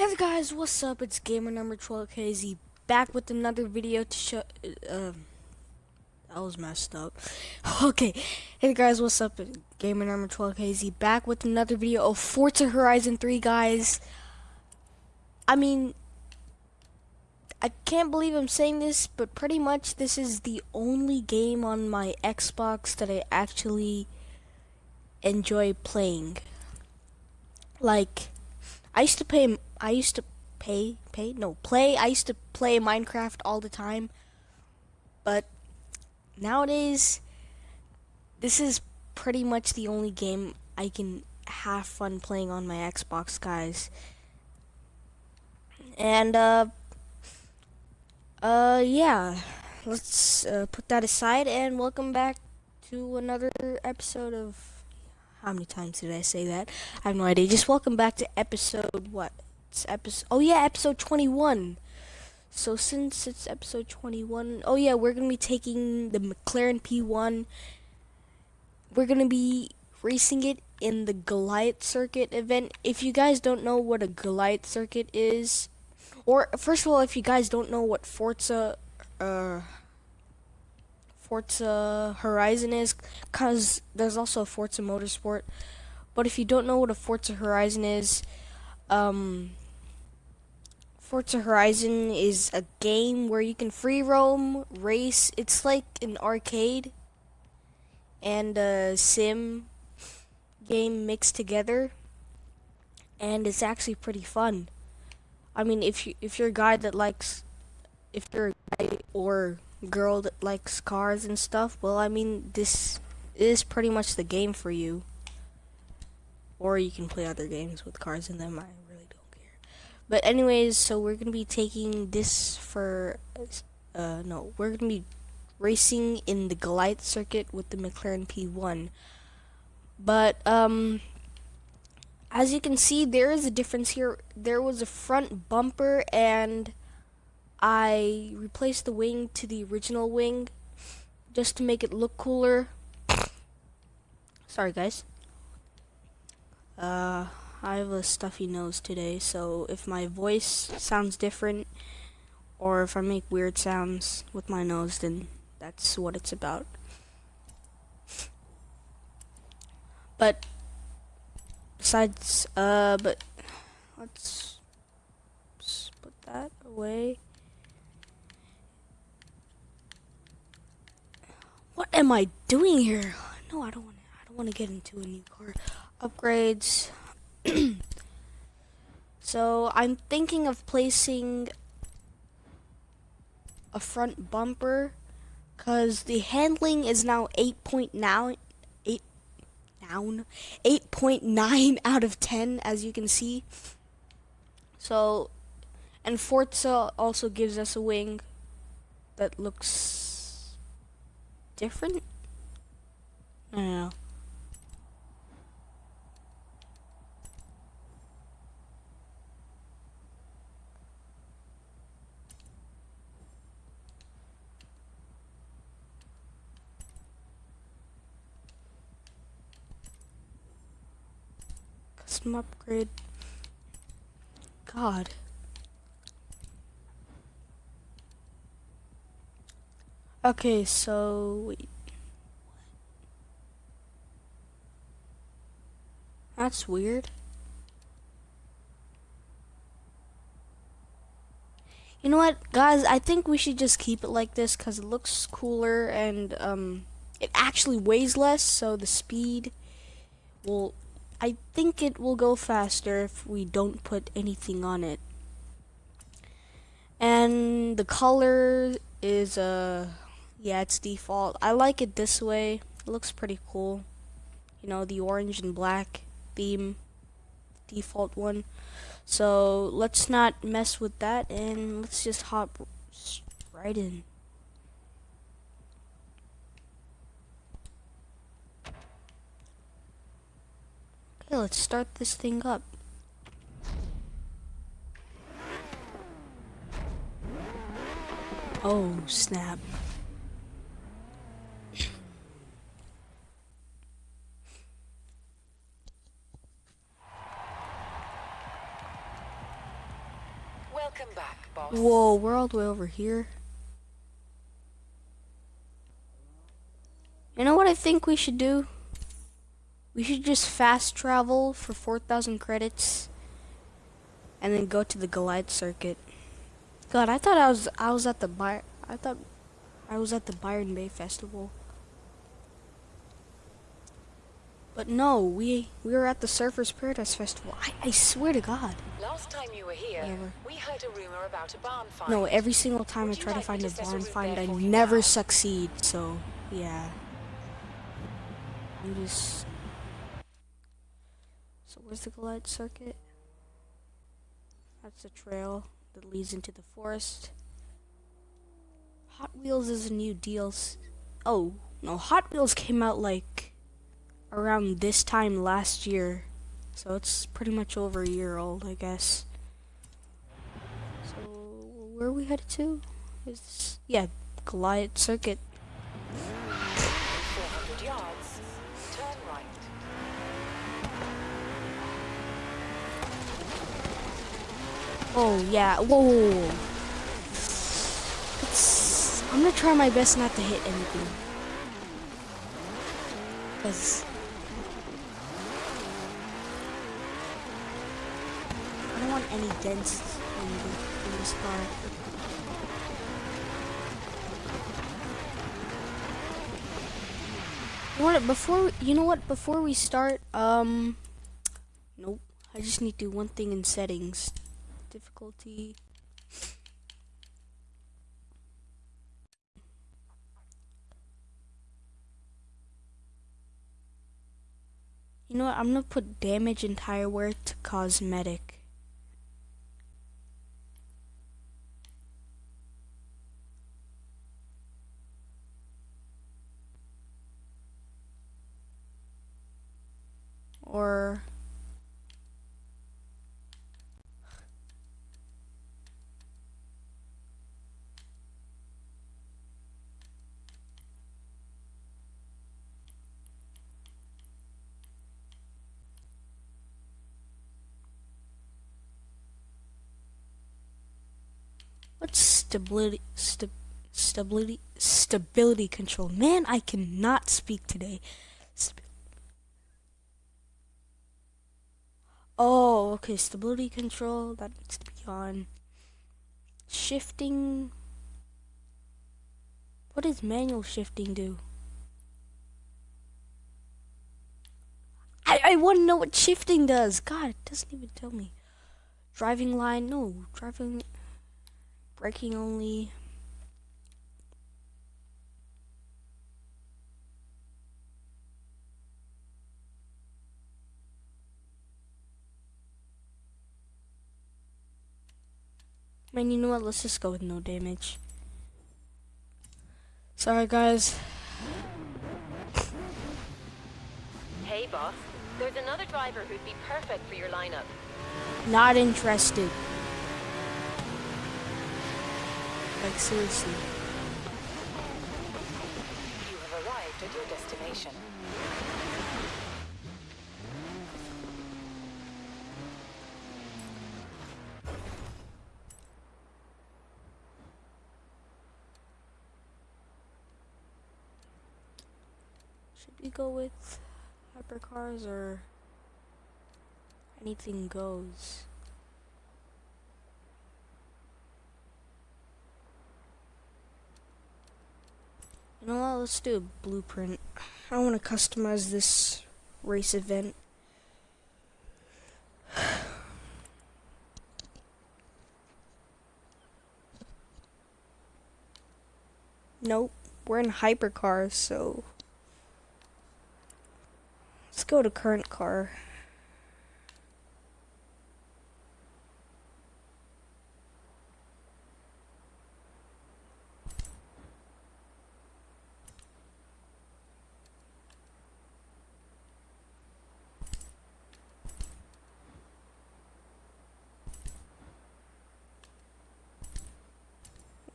Hey guys, what's up? It's gamer number 12KZ back with another video to show. Uh, that was messed up. Okay, hey guys, what's up? Gamer number 12KZ back with another video of Forza Horizon 3, guys. I mean, I can't believe I'm saying this, but pretty much this is the only game on my Xbox that I actually enjoy playing. Like, I used to play. I used to pay, pay, no, play. I used to play Minecraft all the time, but nowadays, this is pretty much the only game I can have fun playing on my Xbox, guys. And uh, uh, yeah, let's uh, put that aside and welcome back to another episode of how many times did I say that? I have no idea. Just welcome back to episode what? It's episode. Oh yeah, episode 21. So since it's episode 21, oh yeah, we're gonna be taking the McLaren P1. We're gonna be racing it in the Goliath Circuit event. If you guys don't know what a Goliath Circuit is, or first of all, if you guys don't know what Forza, uh, Forza Horizon is, because there's also a Forza Motorsport. But if you don't know what a Forza Horizon is, um, Forza Horizon is a game where you can free roam, race. It's like an arcade and a sim game mixed together, and it's actually pretty fun. I mean, if you if you're a guy that likes, if you're a guy or girl that likes cars and stuff, well, I mean, this is pretty much the game for you. Or you can play other games with cars in them, I really don't care. But anyways, so we're going to be taking this for, uh, no, we're going to be racing in the Goliath circuit with the McLaren P1. But, um, as you can see, there is a difference here. There was a front bumper and I replaced the wing to the original wing just to make it look cooler. Sorry guys. Uh, I have a stuffy nose today, so if my voice sounds different or if I make weird sounds with my nose, then that's what it's about. But besides, uh, but let's put that away. Am I doing here? No, I don't want to. I don't want to get into a new car. Upgrades. so I'm thinking of placing a front bumper because the handling is now 8.9 8 noun 8.9 out of 10 as you can see so and Forza also gives us a wing that looks different? Know. Custom upgrade. God. Okay, so wait. That's weird. You know what, guys? I think we should just keep it like this because it looks cooler and um, it actually weighs less, so the speed will. I think it will go faster if we don't put anything on it. And the color is uh yeah, it's default. I like it this way. It looks pretty cool. You know, the orange and black theme default one. So let's not mess with that and let's just hop right in. Okay, let's start this thing up. Oh, snap. Welcome back, boss. Whoa, we're all the way over here. You know what I think we should do? We should just fast travel for 4,000 credits and then go to the Goliath circuit. God, I thought I was I was at the By I thought I was at the Byron Bay Festival. But no, we we were at the Surfers Paradise Festival. I, I swear to God. Last time you were here, Never. we heard a rumor about a barn find. No, every single time Would I try to like me find a barn find, I you never now? succeed. So, yeah. I'm just. So where's the Goliath circuit? That's a trail that leads into the forest. Hot Wheels is a new DLC. Oh no, Hot Wheels came out like around this time last year, so it's pretty much over a year old, I guess. So where are we headed to? Is this, yeah, Goliath Circuit. 400 yards. Turn right. Oh yeah, whoa. It's, I'm gonna try my best not to hit anything. Cause I don't want any dents in, the, in this car. What? Before you know what? Before we start, um, nope. I just need to do one thing in settings. Difficulty. You know what? I'm gonna put damage and tire wear to cosmetic. Or what's stability sta- stability stability control? Man, I cannot speak today. St- oh, okay, stability control that needs to be on. Shifting. What does manual shifting do? I, I want to know what shifting does. God, it doesn't even tell me. Driving line, no. Driving, braking only. Man, you know what? Let's just go with no damage. Sorry, guys. Hey, boss. There's another driver who'd be perfect for your lineup. Not interested. Like, seriously. You have arrived at your destination. Should we go with hypercars or anything goes? You know what? Let's do a blueprint. I want to customize this race event. Nope, we're in hypercars, so let's go to current car.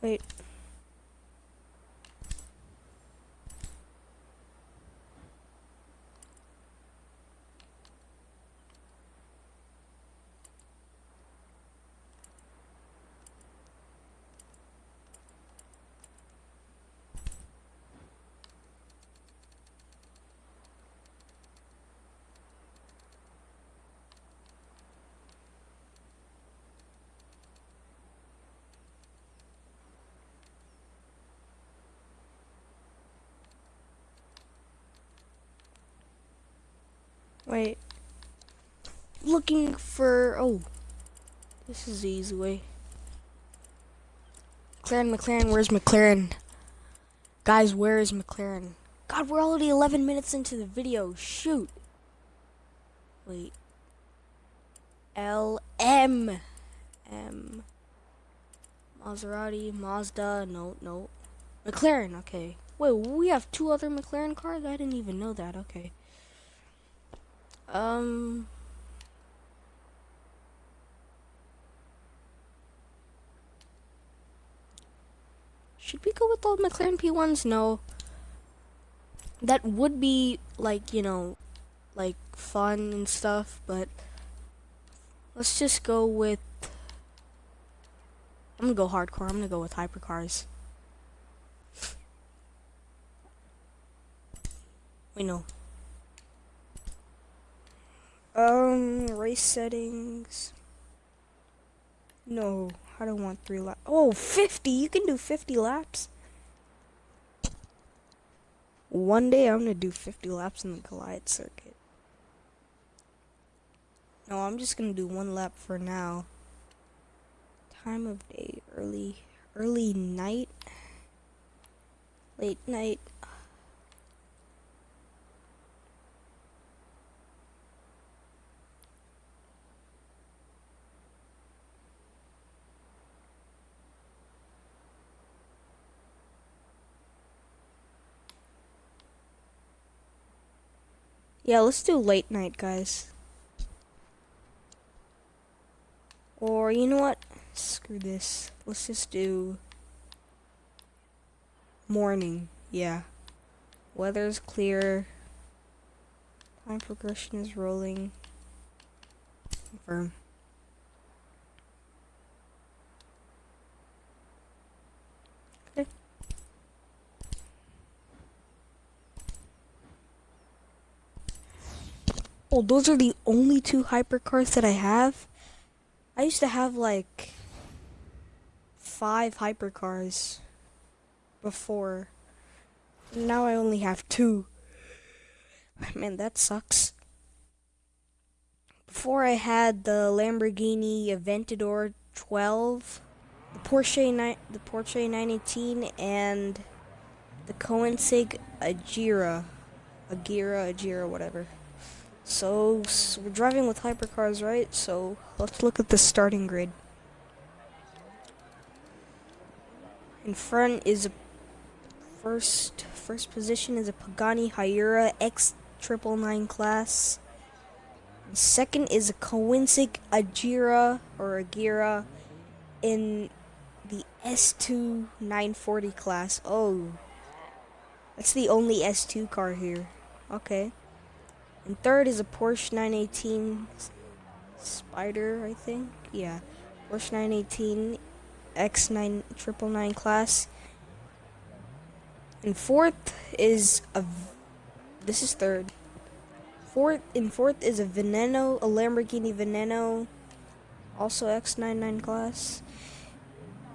Wait. Wait. Looking for. Oh. This is the easy way. McLaren, McLaren, where's McLaren? Guys, where is McLaren? God, we're already 11 minutes into the video. Shoot. Wait. L M M Maserati, Mazda, no, no. McLaren, okay. Wait, we have two other McLaren cars? I didn't even know that, okay. Um Should we go with the McLaren P1s? No. That would be like, you know, like fun and stuff, but let's just go with I'm gonna go hardcore. I'm gonna go with hypercars. We know. Um, race settings. No. I don't want three laps. Oh, 50! You can do 50 laps. One day I'm gonna do 50 laps in the Goliath circuit. No, I'm just gonna do one lap for now. Time of day, early, early night, late night. Yeah, let's do late night, guys. Or, you know what? Screw this. Let's just do morning. Yeah. Weather's clear. Time progression is rolling. Confirm. Oh, those are the only two hypercars that I have? I used to have like five hypercars before. Now I only have two. Man, that sucks. Before I had the Lamborghini Aventador 12, the Porsche the Porsche 918, and the Koenigsegg Agera, Agera, Agera, whatever. So, so we're driving with hypercars, right? So let's look at the starting grid. In front is a first first position is a Pagani Huayra X triple nine class. Second is a Koenigsegg Agera or Agera in the S2 940 class. Oh, that's the only S2 car here. Okay. And third is a Porsche 918 Spider, I think. Yeah, Porsche 918 X9 triple nine class. And fourth is a. This is third. Fourth and fourth is a Veneno, a Lamborghini Veneno, also X99 class.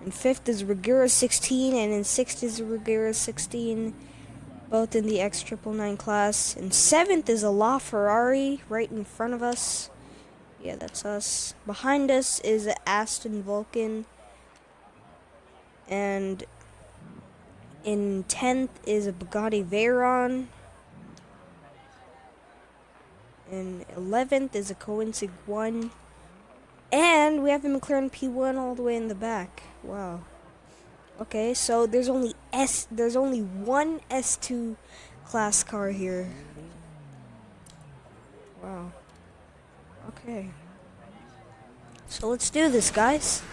And fifth is Regera 16, and in sixth is Regera 16 both in the X triple nine class. And seventh is a LaFerrari right in front of us. Yeah, that's us. Behind us is an Aston Vulcan. And in 10th is a Bugatti Veyron. And 11th is a Koenigsegg 1. And we have a McLaren P1 all the way in the back. Wow. Okay, so there's only S there's only one S2 class car here. Wow. Okay. So let's do this, guys.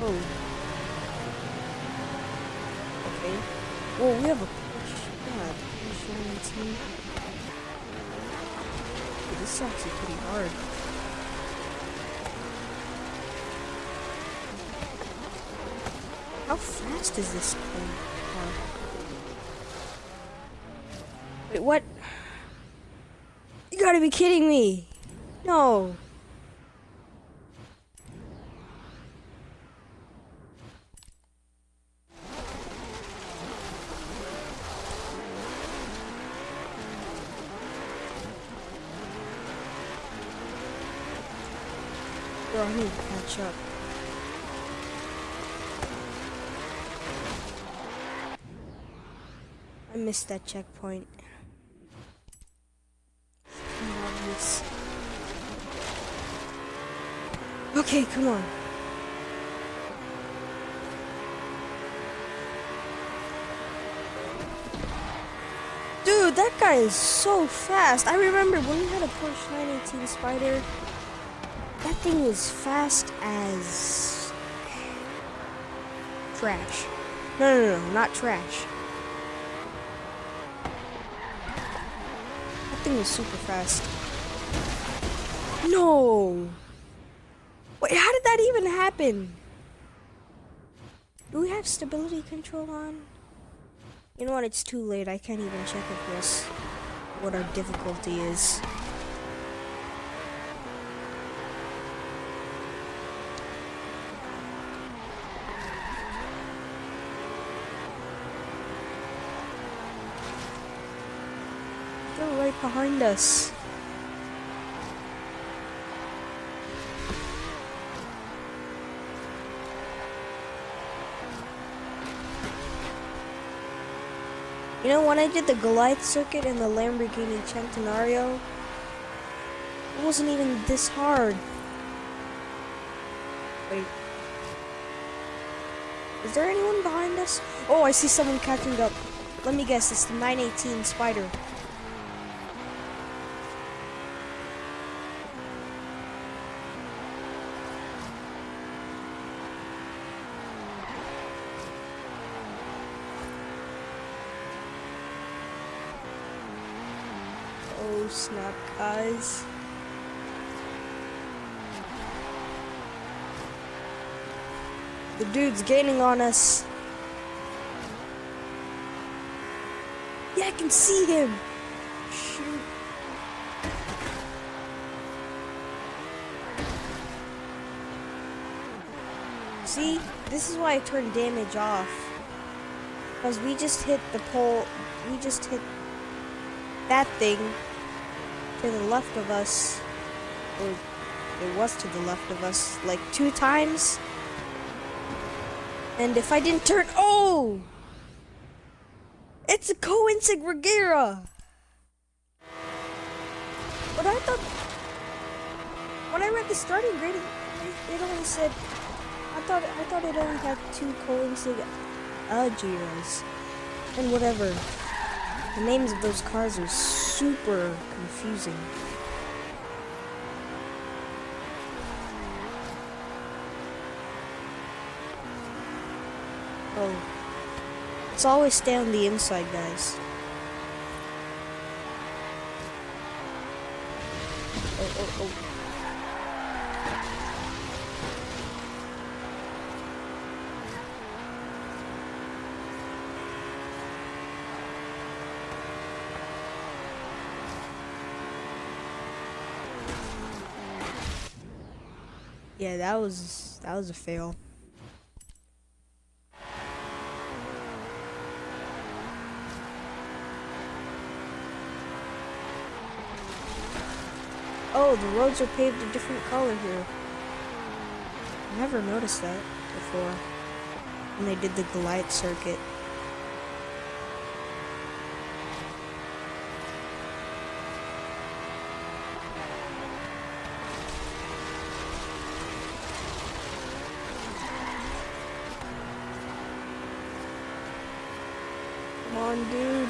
Oh. Okay. Well, we have a Dude, this is actually pretty hard. How fast is this car? Wait, what? You gotta be kidding me! No! Need to catch up. I missed that checkpoint. Okay, come on. Dude, that guy is so fast. I remember when we had a Porsche 918 Spider, that thing was fast as trash. No, no, no, not trash. That thing was super fast. No! Wait, how did that even happen? Do we have stability control on? You know what? It's too late. I can't even check if this what our difficulty is. They're right behind us. You know, when I did the Goliath circuit in the Lamborghini Centenario, it wasn't even this hard. Wait. Is there anyone behind us? Oh, I see someone catching up. Let me guess, it's the 918 Spider. Snap, guys. The dude's gaining on us. Yeah, I can see him. Shoot. See, this is why I turned damage off. Because we just hit the pole, we just hit that thing to the left of us, or it was to the left of us, like two times. And if I didn't turn, oh! It's a Koenigsegg Regera! But I thought, when I read the starting grid, it, only said, I thought, I thought it only had two Koenigsegg Algiers. And whatever. The names of those cars are super confusing. Oh. Let's always stay on the inside, guys. Oh, oh, oh. Yeah, that was that was a fail. Oh, the roads are paved a different color here. Never noticed that before when they did the Goliath circuit. On, dude.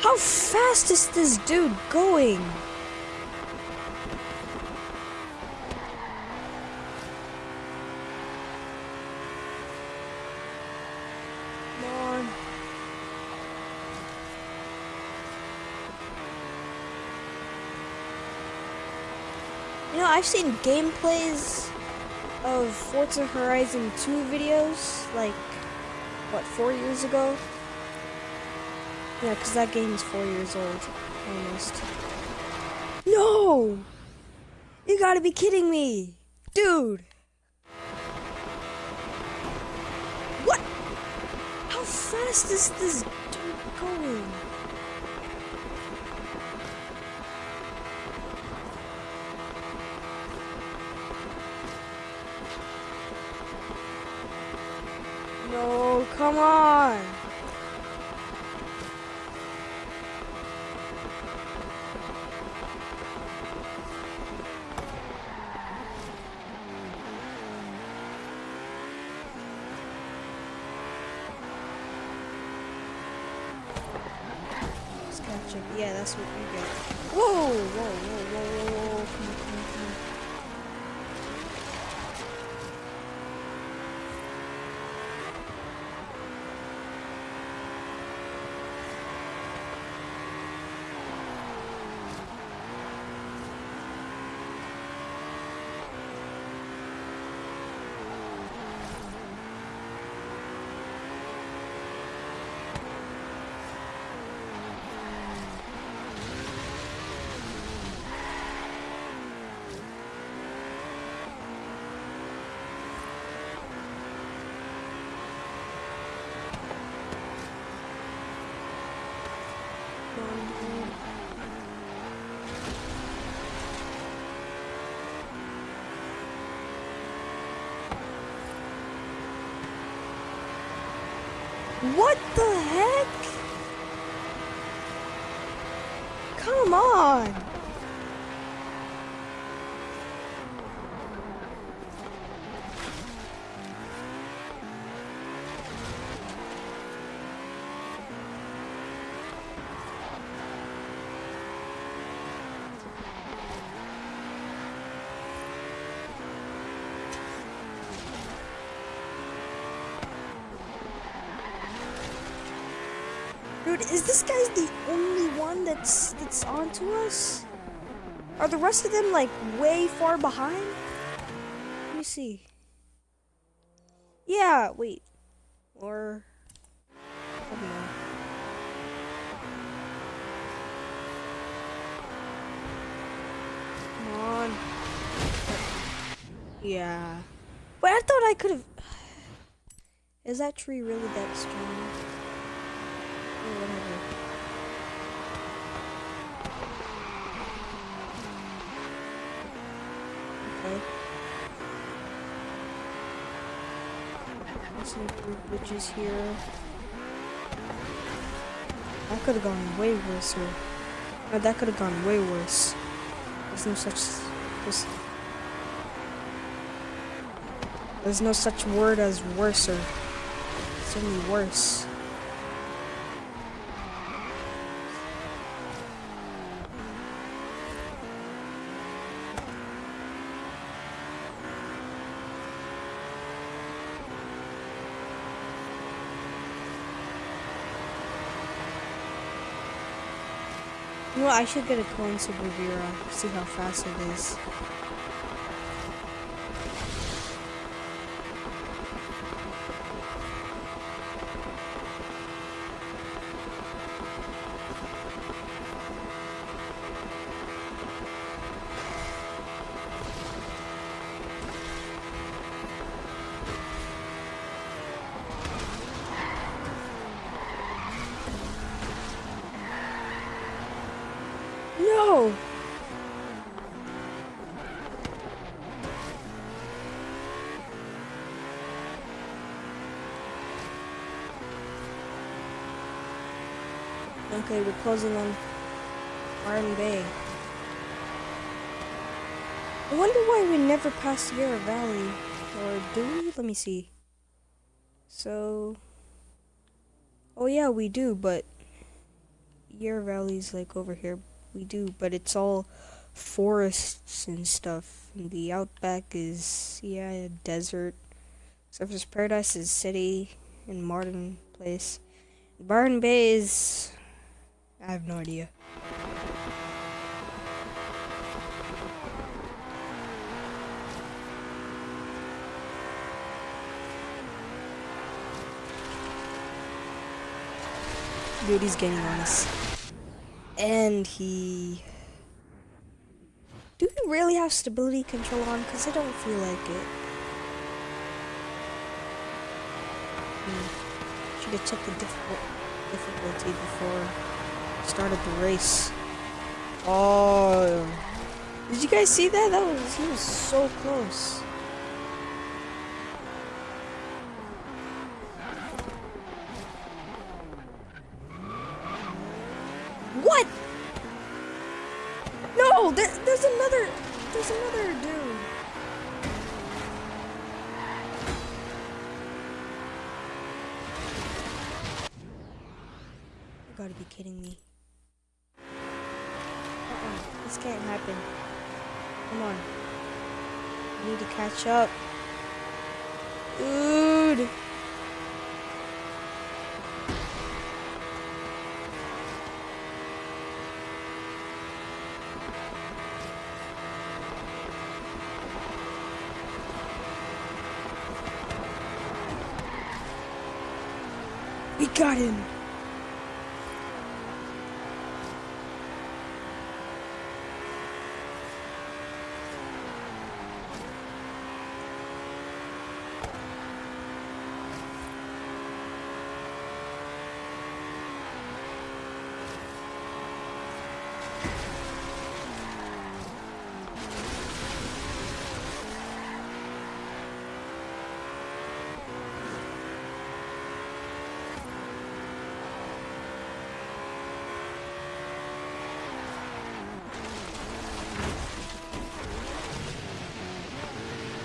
How fast is this dude going? You know, I've seen gameplays of Forza Horizon 2 videos, like, what, four years ago? Yeah, because that game is four years old, almost. No! You gotta be kidding me! Dude! What? How fast is this dude going? No, come on. Let's. Yeah, that's what you get. Whoa, whoa, whoa, whoa, whoa, whoa. Come on, come on, come on. Come on, dude. What the heck? Come on. Dude, is this guy the only one that's that's onto us? Are the rest of them like way far behind? Let me see. Yeah, wait. Or. Come on. Yeah. But I thought I could have. Is that tree really that strong? Or whatever. Let's improve glitches here. That could have gone way worse. Or, no, that could have gone way worse. There's no such. There's, there's no such word as worser. It's only worse. Know I should get a coin Super see how fast it is. No! Okay, we're closing on Byron Bay. I wonder why we never passed Sierra Valley. Or do we? Let me see. So... Oh yeah, we do, but... Sierra Valley's like over here. We do, but it's all forests and stuff. And the outback is, yeah, desert. Surfers Paradise is city and Martin Place. Byron Bay is... I have no idea. Dude, he's getting on us. And he... Do we really have stability control on? Because I don't feel like it. Hmm. Should have checked the difficult difficulty before started the race. Oh... Did you guys see that? That was... He was so close. there's another dude. You gotta be kidding me. Uh-uh, this can't happen. Come on. I need to catch up. Dude. We got him.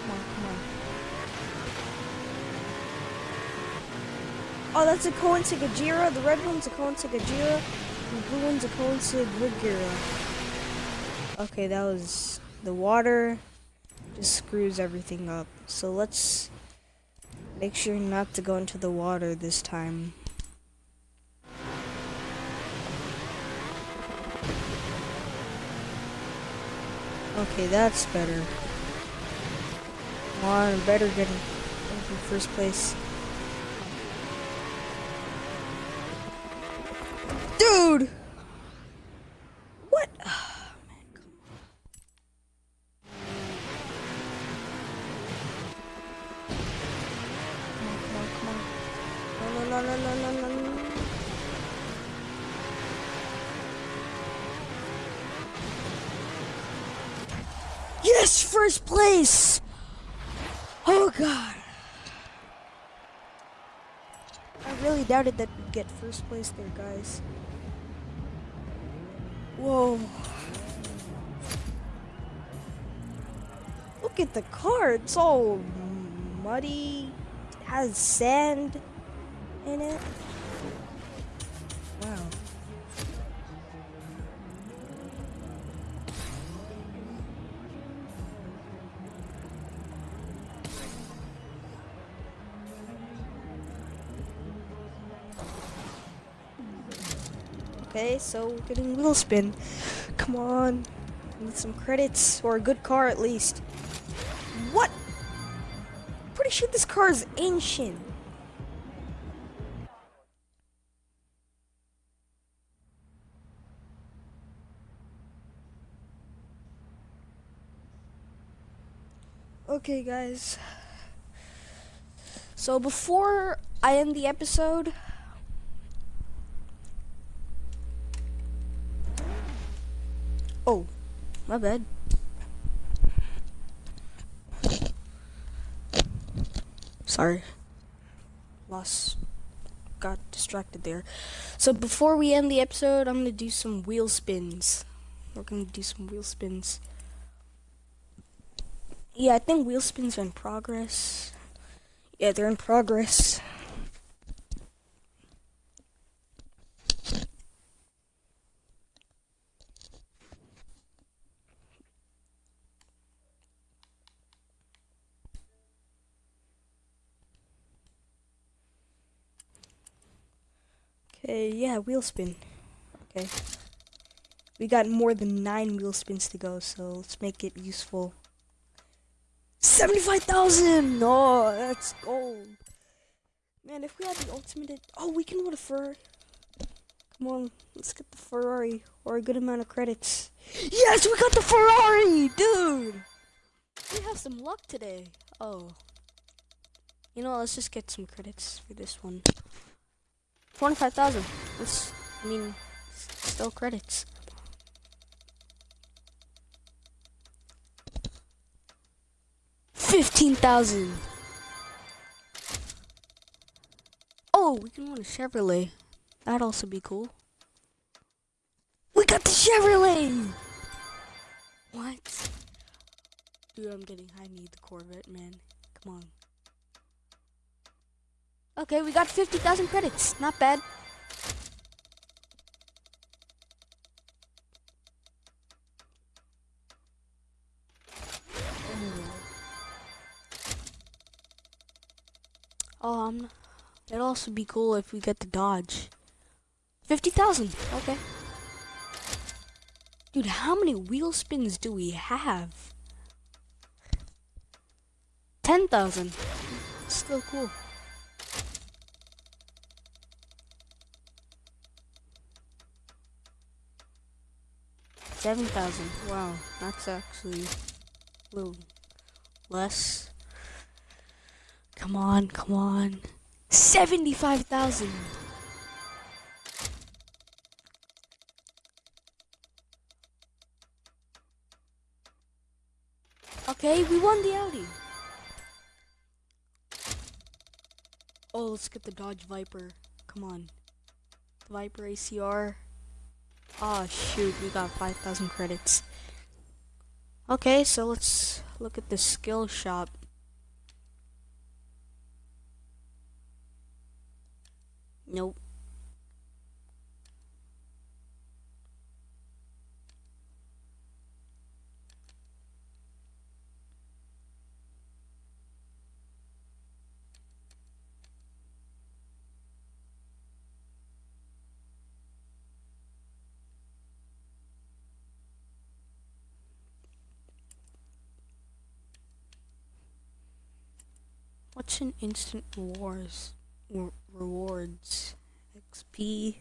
Come on, come on. Oh, that's a Koenigsegg Agera. The red one's a Koenigsegg Agera. The blue one's a Koenigsegg Regera. Okay, that was the water. Just screws everything up. So let's make sure not to go into the water this time. Okay, that's better. Come on, better get in first place. Dude! What? Ah, man. Come on, come on, come on. No, no, no, no, no, no, no. Yes, first place! Oh god. I really doubted that we'd get first place there, guys. Whoa. Look at the car. It's all oh, muddy. It has sand in it. Wow. Okay, so we're getting wheel spin. Come on. Need some credits or a good car at least. What? Pretty sure this car is ancient. Okay, guys. So before I end the episode, Oh, my bad. Sorry. Lost. Got distracted there. So before we end the episode, I'm gonna do some wheel spins. We're gonna do some wheel spins. Yeah, I think wheel spins are in progress. Yeah, they're in progress. Okay, yeah, wheel spin. Okay. We got more than nine wheel spins to go, so let's make it useful. 75,000! Oh, that's gold. Man, if we had the ultimate... Oh, we can win a Ferrari. Come on, let's get the Ferrari, or a good amount of credits. Yes, we got the Ferrari! Dude! We have some luck today. Oh. You know, what? let's just get some credits for this one. 25,000. That's, I mean, still credits. Fifteen thousand. Oh, we can win a Chevrolet. That'd also be cool. We got the Chevrolet. What? Dude, I'm getting I need the Corvette, man. Come on. Okay, we got 50,000 credits. Not bad. Oh, um, it'd also be cool if we get the Dodge. 50,000. Okay. Dude, how many wheel spins do we have? 10,000. Still cool. Seven thousand. Wow, that's actually a little less. Come on, come on. Seventy-five thousand. Okay, we won the Audi. Oh, let's get the Dodge Viper. Come on. The Viper ACR. Oh shoot, we got 5,000 credits. Okay, so let's look at the skill shop. Nope. Instant wars rewards? XP.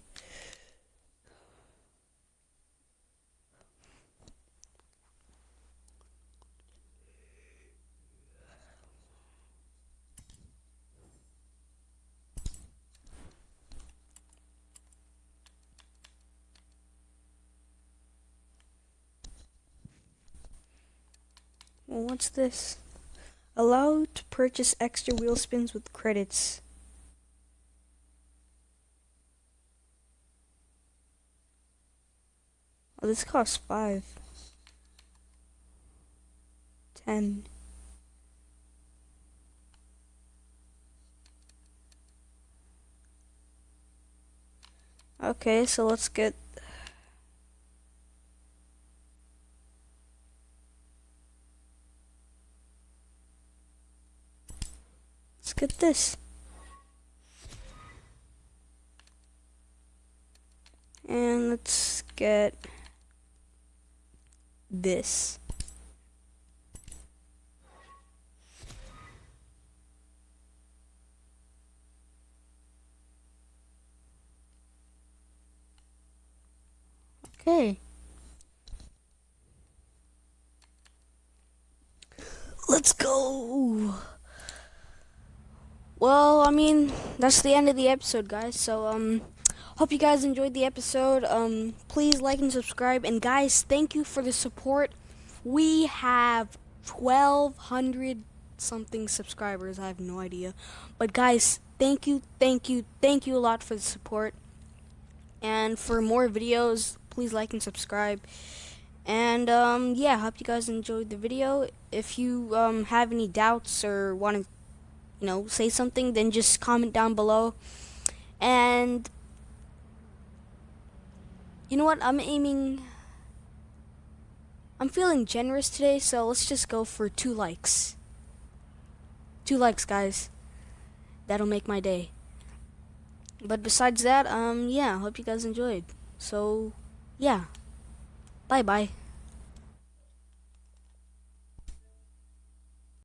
Well, what's this? Allowed to purchase extra wheel spins with credits. Oh, this costs five. Ten. Okay, so Let's get this. And let's get this. Okay. Let's go. Well, I mean, that's the end of the episode, guys. So, um, hope you guys enjoyed the episode. Um, please like and subscribe. And guys, thank you for the support. We have 1,200 something subscribers. I have no idea. But guys, thank you, thank you, thank you a lot for the support. And for more videos, please like and subscribe. And um, yeah, hope you guys enjoyed the video. If you um, have any doubts or want to you know, say something, then just comment down below. And you know what? I'm aiming. I'm feeling generous today, so let's just go for two likes. Two likes, guys. That'll make my day. But besides that, um, yeah, hope you guys enjoyed. So, yeah. Bye bye.